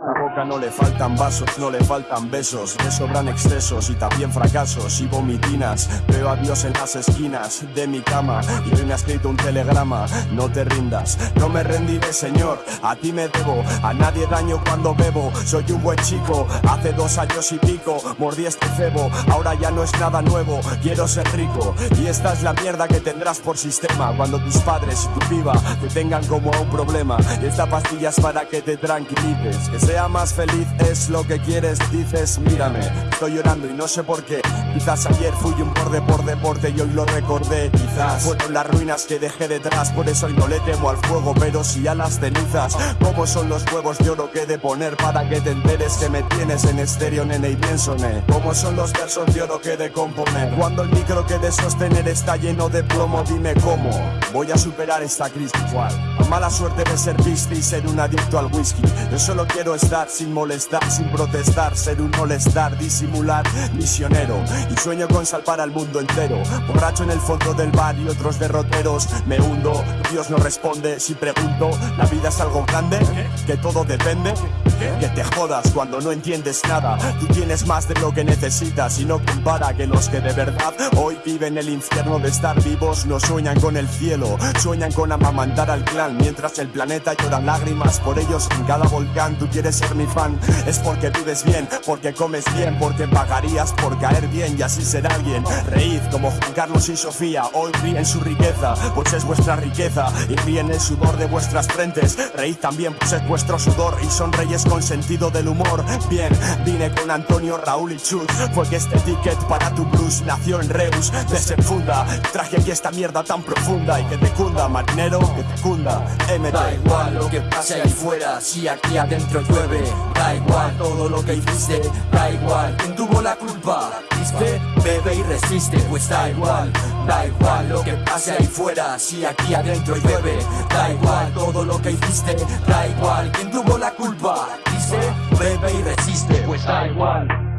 esta boca no le faltan vasos, no le faltan besos, le sobran excesos y también fracasos y vomitinas. Veo a Dios en las esquinas de mi cama y hoy me ha escrito un telegrama. No te rindas, no me rendiré, Señor. A ti me debo, a nadie daño cuando bebo. Soy un buen chico, hace dos años y pico mordí este cebo. Ahora ya no es nada nuevo, quiero ser rico. Y esta es la mierda que tendrás por sistema cuando tus padres y tu piba te tengan como un problema. Esta pastilla es para que te tranquilices, sea más feliz es lo que quieres, dices, mírame, estoy llorando y no sé por qué. Quizás ayer fui un borde por deporte y hoy lo recordé. Quizás fueron las ruinas que dejé detrás, por eso hoy no le temo al fuego, pero si a las cenizas. ¿Cómo son los huevos de oro que de poner para que te enteres que me tienes en estéreo, nene y piénsone? ¿Cómo son los versos de oro que de componer? Cuando el micro que de sostener está lleno de plomo, dime cómo voy a superar esta crisis. ¿Cuál? Mala suerte de ser visto y ser un adicto al whisky. Yo solo quiero estar sin molestar, sin protestar, ser un molestar, disimular, misionero. Y sueño con salvar al mundo entero. Borracho en el fondo del bar y otros derroteros. Me hundo, Dios no responde si pregunto. ¿La vida es algo grande? ¿Que todo depende? Que te jodas cuando no entiendes nada. Tú tienes más de lo que necesitas y no compara que los que de verdad hoy viven el infierno de estar vivos no sueñan con el cielo, sueñan con amamantar al clan mientras el planeta llora lágrimas por ellos en cada volcán. Tú quieres ser mi fan, es porque vives bien, porque comes bien, porque pagarías por caer bien y así ser alguien. Reíd como Juan Carlos y Sofía, hoy ríen su riqueza, pues es vuestra riqueza y ríen el sudor de vuestras frentes. Reíd también, pues es vuestro sudor y son reyes con sentido del humor. Bien, vine con Antonio, Raúl y Chus. Fue que este ticket para tu blues nació en Reus, desenfunda. Traje aquí esta mierda tan profunda y que te cunda, marinero, que te cunda. MT. Da igual lo que pase ahí fuera, si aquí adentro llueve. Da igual todo lo que hiciste, da igual quién tuvo la culpa. ¿Viste? Bebe y resiste, pues da igual. Da igual lo que pase ahí fuera, si aquí adentro llueve. Da igual todo lo que hiciste, da igual quién tuvo la culpa. Dice, bebe y resiste, pues da igual.